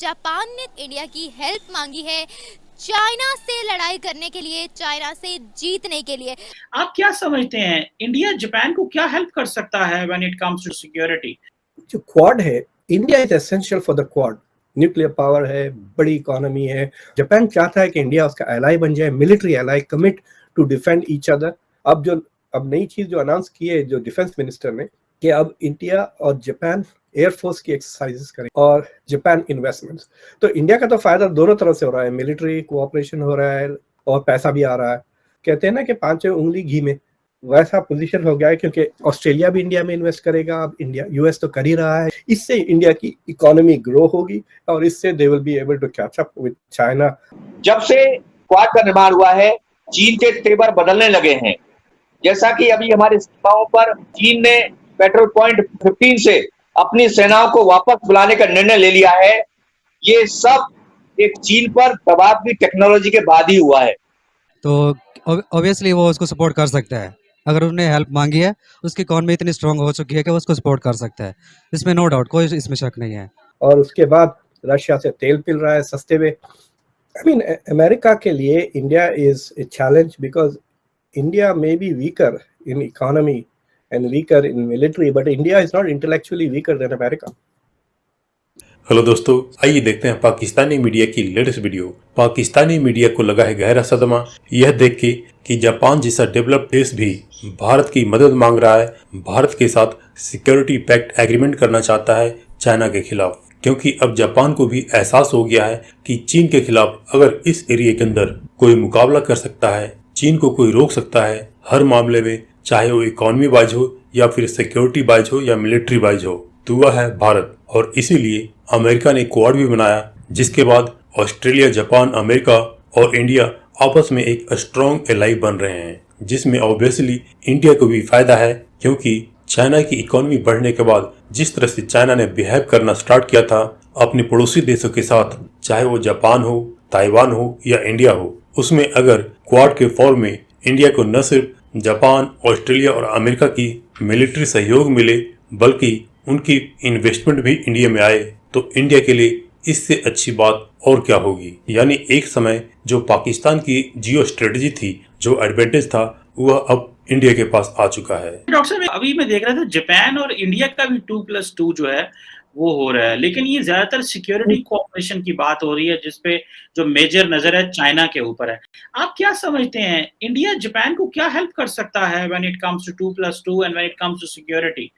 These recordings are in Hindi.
जापान ने इंडिया की हेल्प मांगी है चाइना से लड़ाई करने के लिए चाइना से जीतने के लिए। आप क्या समझते हैं? इंडिया जापान को क्या हेल्प कर सकता है when it comes to security जो क्वाड है India is essential for the Quad nuclear power है बड़ी इकोनॉमी है। जापान चाहता है कि इंडिया उसका एलाई बन जाए military ally commit to defend each other अब जो अब नई चीज़ जो अनाउंस की है जो डिफेंस मिनिस्टर ने कि अब इंडिया और जापान एयरफोर्स की एक्सरसाइजेस करें और जापान इन्वेस्टमेंट्स तो इंडिया का तो फ़ायदा दोनों तरफ़ से हो रहा है। मिलिट्री कोऑपरेशन हो रहा है और पैसा भी आ रहा है। कहते हैं ना कि पाँचों उंगली घी में। वैसा पोजीशन हो गया है क्योंकि ऑस्ट्रेलिया भी इंडिया में इन्वेस्ट करेगा। अब इंडिया यूएस तो कर ही रहा है। इससे इंडिया की इकोनॉमी ग्रो होगी और इससे they will be able to catch up with China जब से क्वाड का निर्माण हुआ है, चीन के तेवर बदलने लगे हैं। जैसा कि अभी हमारे सीमाओं पर चीन ने पेट्रोल पॉइंट 15 से अपनी सेनाओं को वापस बुलाने का निर्णय ले लिया है। ये सब एक चीन पर दबाव की टेक्नोलॉजी के बाद ही हुआ है। तो ऑब्वियसली वो उसको सपोर्ट कर सकता है। अगर उन्होंने हेल्प मांगी है उसकी इकॉनमी इतनी स्ट्रांग हो चुकी है कि वो उसको सपोर्ट कर सकता है। इसमें नो डाउट कोई इसमें शक नहीं है। और उसके बाद रशिया से तेल पिल रहा है सस्ते में। आई मीन अमेरिका के लिए India is a challenge because India may be weaker in economy and weaker in military, but India is not intellectually weaker than America. Hello दोस्तों आइए देखते हैं पाकिस्तानी मीडिया की लेटेस्ट वीडियो पाकिस्तानी मीडिया को लगा है गहरा सदमा। यह देख के कि जापान जैसा डेवलप्ड देश भी भारत की मदद मांग रहा है। भारत के साथ सिक्योरिटी पैक्ट एग्रीमेंट करना चाहता है चाइना के खिलाफ। क्योंकि अब जापान को भी एहसास हो गया है कि चीन के खिलाफ अगर इस एरिया के अंदर कोई मुकाबला कर सकता है चीन को कोई रोक सकता है हर मामले में चाहे वो इकोनॉमी वाइज हो या फिर सिक्योरिटी वाइज हो या मिलिट्री वाइज हो वह है भारत। और इसीलिए अमेरिका ने क्वाड भी बनाया, जिसके बाद ऑस्ट्रेलिया, जापान, अमेरिका और इंडिया आपस में एक स्ट्रॉन्ग एलाई बन रहे हैं, जिसमें ऑब्वियसली इंडिया को भी फ़ायदा है, क्योंकि चाइना की इकोनॉमी बढ़ने के बाद जिस तरह से चाइना ने बिहेव करना स्टार्ट किया था, अपने पड़ोसी देशों के साथ, चाहे वो जापान हो, ताइवान हो या इंडिया हो, उसमें अगर क्वाड के फॉर्म में इंडिया को न सिर्फ़ जापान, ऑस्ट्रेलिया और अमेरिका की मिलिट्री सहयोग मिले, बल्कि उनकी इन्वेस्टमेंट भी इंडिया में आए। तो इंडिया के लिए इससे अच्छी बात और क्या होगी? यानी एक समय जो पाकिस्तान की जियो स्ट्रेटेजी थी, जो एडवांटेज था, वह अब इंडिया के पास आ चुका है। डॉक्टर अभी मैं देख रहा था जापान और इंडिया का भी टू प्लस टू जो है वो हो रहा है। लेकिन ये ज़्यादातर सिक्योरिटी कोऑपरेशन की बात हो रही है जिसपे जो मेजर नज़र है चाइना के ऊपर है। आप क्या समझते हैं? इंडिया जापान को क्या हेल्प कर सकता है when it comes to two plus two and when it comes to security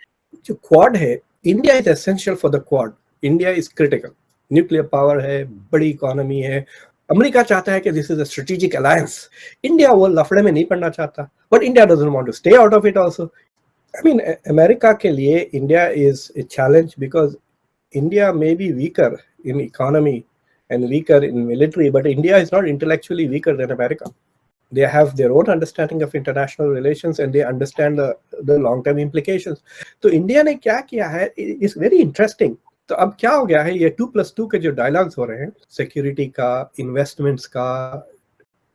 जो क्वाड है India is essential for the Quad India is critical nuclear power है बड़ी इकोनॉमी है। अमेरिका चाहता है कि this is a strategic alliance India वो लफड़े में नहीं पड़ना चाहता। But India doesn't want to stay out of it also I mean, America के लिए India is a challenge because India may be weaker in economy and weaker in military, but India is not intellectually weaker than America. They have their own understanding of international relations and they understand the, the long-term implications. तो इंडिया ने क्या किया है इज़ वेरी इंटरेस्टिंग तो अब क्या हो गया है ये टू प्लस टू के जो डायलॉग्स हो रहे हैं सिक्योरिटी का इन्वेस्टमेंट्स का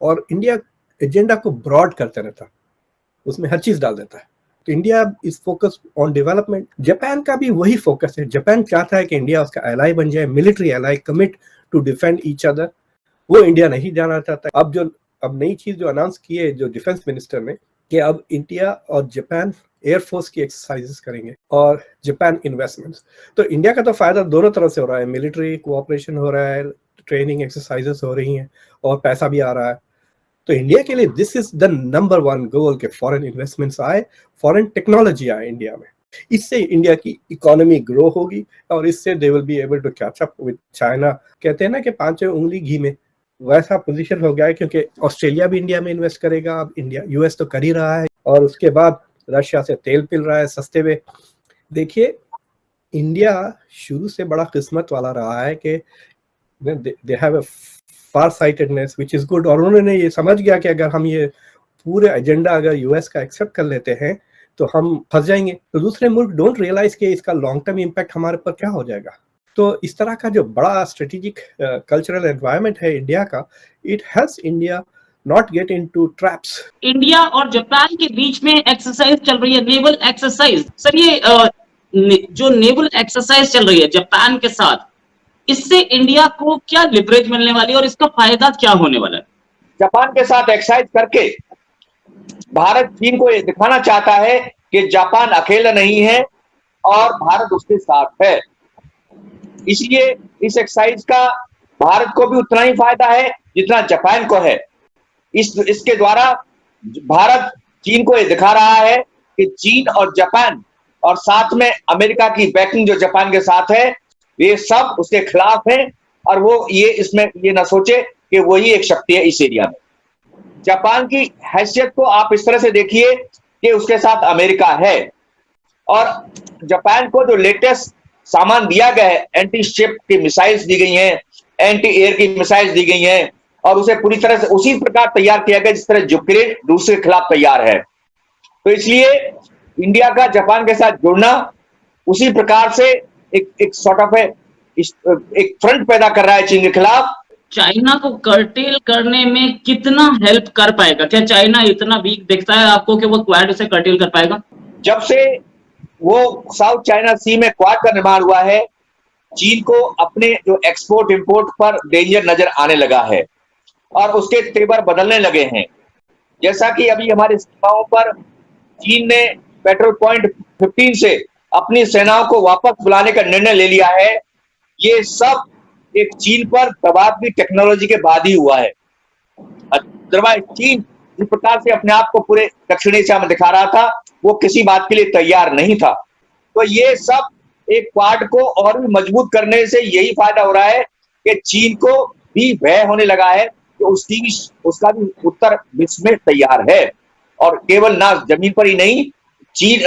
और इंडिया एजेंडा को ब्रॉड करते रहता हर चीज़ डाल देता है तो India is focus on development Japan का भी वही फोकस है जापान चाहता है कि इंडिया उसका एलाई बन जाए military ally commit to defend each other वो इंडिया नहीं जाना चाहता। अब जो, अब नई चीज़ जो अनाउंस की है, जो डिफेंस मिनिस्टर ने, कि अब इंडिया और जापान एयरफोर्स की एक्सरसाइजेस करेंगे और जापान इन्वेस्टमेंट्स तो इंडिया का तो फ़ायदा दोनों तरफ़ से हो रहा है। मिलिट्री कोऑपरेशन हो रहा है ट्रेनिंग एक्सरसाइजेस हो रही हैं और पैसा भी आ रहा है। तो इंडिया के लिए this is the number one goal के फॉरेन इन्वेस्टमेंट्स आए फॉरेन टेक्नोलॉजी आए इंडिया में। इससे इंडिया की इकोनॉमी ग्रो होगी और इससे they will be able to catch up with China कहते हैं ना कि पाँचों उंगली घी में। वैसा पोजीशन हो गया है क्योंकि ऑस्ट्रेलिया भी इंडिया में इन्वेस्ट करेगा। अब इंडिया यूएस तो कर ही रहा है और उसके बाद रशिया से तेल पिल रहा है सस्ते में। देखिए इंडिया शुरू से बड़ा किस्मत वाला रहा है कि they have far sightedness which is good और उन्होंने ये समझ गया कि अगर हम ये पूरे एजेंडा अगर यूएस का एक्सेप्ट कर लेते हैं तो हम फंस जाएँगे। तो दूसरे मुल्क डोंट रियलाइज़ कि इसका लॉन्ग टर्म इम्पैक्ट हमारे पर क्या हो जाएगा। तो इस तरह का जो बड़ा स्ट्रेटेजिक कल्चरल एनवायरनमेंट है इंडिया का it helps India not get into traps India और जापान के बीच में एक्सरसाइज चल रही है नेवल एक्सरसाइज सर ये जो नेवल एक्सरसाइज चल रही है जापान के साथ इससे इंडिया को क्या लिवरेज मिलने वाली है और इसका फ़ायदा क्या होने वाला है? जापान के साथ एक्साइज करके भारत चीन को ये दिखाना चाहता है कि जापान अकेला नहीं है और भारत उसके साथ है। इसलिए इस एक्साइज का भारत को भी उतना ही फ़ायदा है जितना जापान को है। इस, इसके द्वारा भारत चीन को ये दिखा रहा है कि चीन और जापान और साथ में अमेरिका की बैकिंग जो जापान के साथ है ये सब उसके खिलाफ है और वो ये इसमें ये ना सोचे कि वही एक शक्ति है इस एरिया में। जापान की हैसियत को आप इस तरह से देखिए कि उसके साथ अमेरिका है और जापान को जो लेटेस्ट सामान दिया गया है एंटी शिप की मिसाइल्स दी गई हैं एंटी एयर की मिसाइल्स दी गई हैं और उसे पूरी तरह से उसी प्रकार तैयार किया गया जिस तरह यूक्रेन रूस के खिलाफ तैयार है। तो इसलिए इंडिया का जापान के साथ जुड़ना उसी प्रकार से एक एक सॉर्ट ऑफ़ एक फ्रंट पैदा कर रहा है चीन के खिलाफ। चाइना को कर्टेल करने में कितना हेल्प कर पाएगा? क्या चाइना इतना वीक दिखता है आपको कि वो क्वाड उसे कर्टेल कर पाएगा? जब से वो साउथ चाइना सी में क्वाड का निर्माण हुआ है चीन को अपने जो एक्सपोर्ट इंपोर्ट पर डेंजर नज़र आने लगा है और उसके तेवर बदलने लगे हैं। जैसा कि अभी हमारे सीमाओं पर चीन ने पेट्रोल पॉइंट 15 से अपनी सेनाओं को वापस बुलाने का निर्णय ले लिया है। ये सब एक चीन पर दबाव भी टेक्नोलॉजी के बाद ही हुआ है। अदरवाइज़ चीन जिस प्रकार से अपने आप को पूरे दक्षिण एशिया में दिखा रहा था, वो किसी बात के लिए तैयार नहीं था। तो ये सब एक क्वाड को और भी मज़बूत करने से यही फ़ायदा हो रहा है कि चीन को भी भय होने लगा है कि उसकी भी उसका भी उत्तर विश्व में तैयार है। और केवल ना ज़मीन पर ही नहीं चीन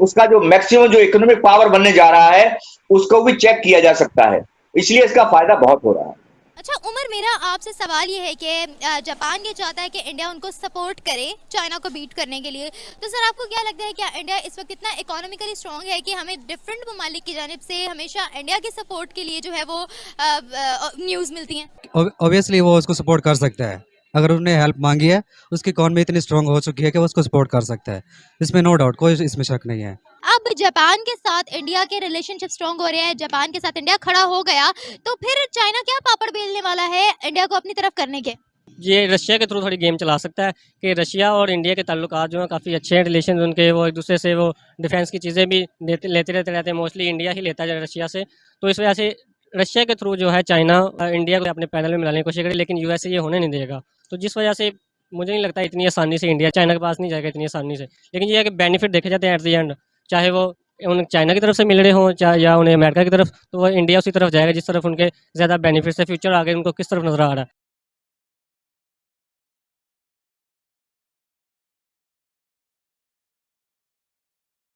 उसका जो मैक्सिमम जो इकोनॉमिक पावर बनने जा रहा है उसको भी चेक किया जा सकता है। इसलिए इसका फ़ायदा बहुत हो रहा है। अच्छा उमर मेरा आपसे सवाल ये है कि जापान ये चाहता है कि इंडिया उनको सपोर्ट करे चाइना को बीट करने के लिए। तो सर आपको क्या लगता है क्या इंडिया इस वक्त इतना इकोनॉमिकली स्ट्रॉन्ग है कि हमें डिफरेंट ममालिक की जानब से हमेशा इंडिया के सपोर्ट के लिए जो है वो न्यूज़ मिलती हैं? ऑब्वियसली वो उसको सपोर्ट कर सकता है। अगर उन्होंने हेल्प मांगी है उसकी इकॉनमी इतनी स्ट्रांग हो चुकी है कि वो उसको सपोर्ट कर सकता है? इसमें नो डाउट कोई इसमें शक नहीं है। अब जापान के साथ इंडिया के रिलेशनशिप स्ट्रांग हो रहे हैं जापान के साथ इंडिया खड़ा हो गया तो फिर चाइना क्या पापड़ बेलने वाला है इंडिया को अपनी तरफ़ करने के? ये रशिया के थ्रू थोड़ी गेम चला सकता है कि रशिया और इंडिया के ताल्लुक जो हैं काफ़ी अच्छे हैं रिलेशन उनके वो एक दूसरे से वो डिफेंस की चीज़ें भी लेते लेते रहते रहते हैं मोस्टली इंडिया ही लेता है रशिया से। तो इस वजह से रशिया के थ्रू जो है चाइना इंडिया को अपने पैनल में मिलाने की कोशिश करें लेकिन यूएस ये होने नहीं देगा। तो जिस वजह से मुझे नहीं लगता इतनी आसानी से इंडिया चाइना के पास नहीं जाएगा इतनी आसानी से। लेकिन ये है कि बेनिफिट देखे जाते हैं एट द एंड चाहे वो उन चाइना की तरफ़ से मिल रहे हों, चाहे या उन्हें अमेरिका की तरफ़ तो वो इंडिया उसी तरफ़ जाएगा जिस तरफ़ उनके ज़्यादा बेनिफिट्स है फ्यूचर आगे उनको किस तरफ़ नज़र आ रहा है।